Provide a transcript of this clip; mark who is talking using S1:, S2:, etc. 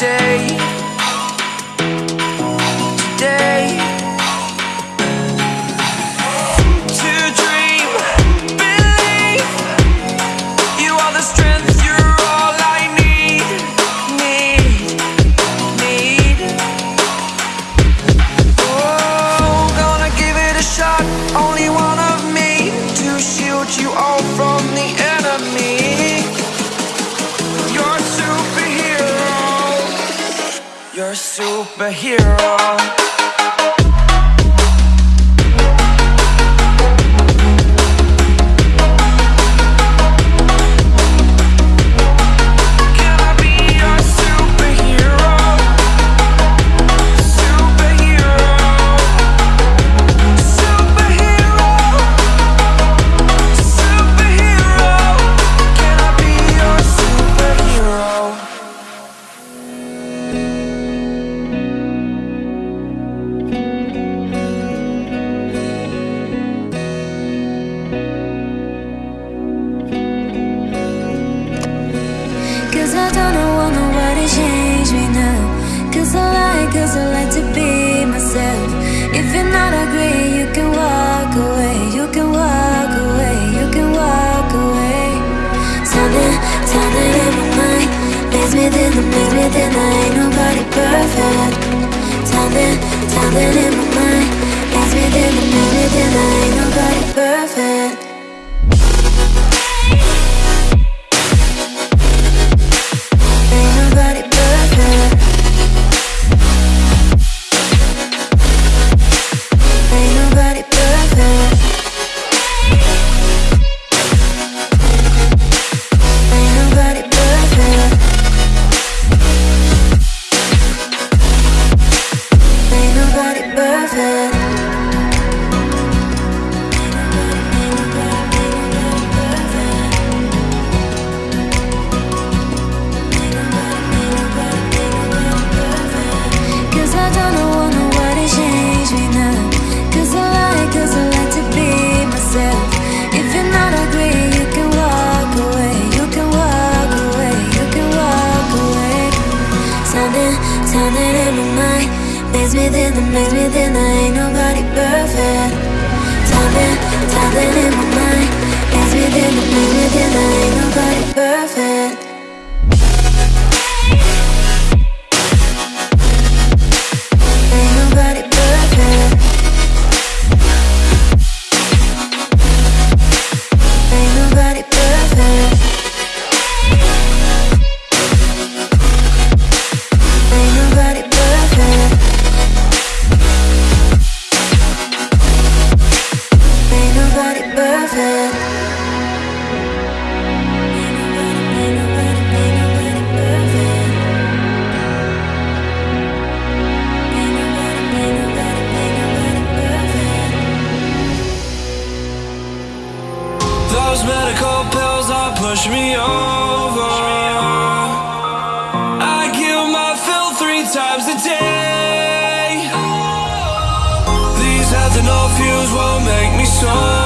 S1: day. superhero. and I
S2: ain't nobody perfect. Something, something in my mind gets me a minute, then I. minute and I ain't nobody perfect. Timing, timing in my mind. It's within a minute and I ain't nobody perfect.
S1: Fuse won't make me sober.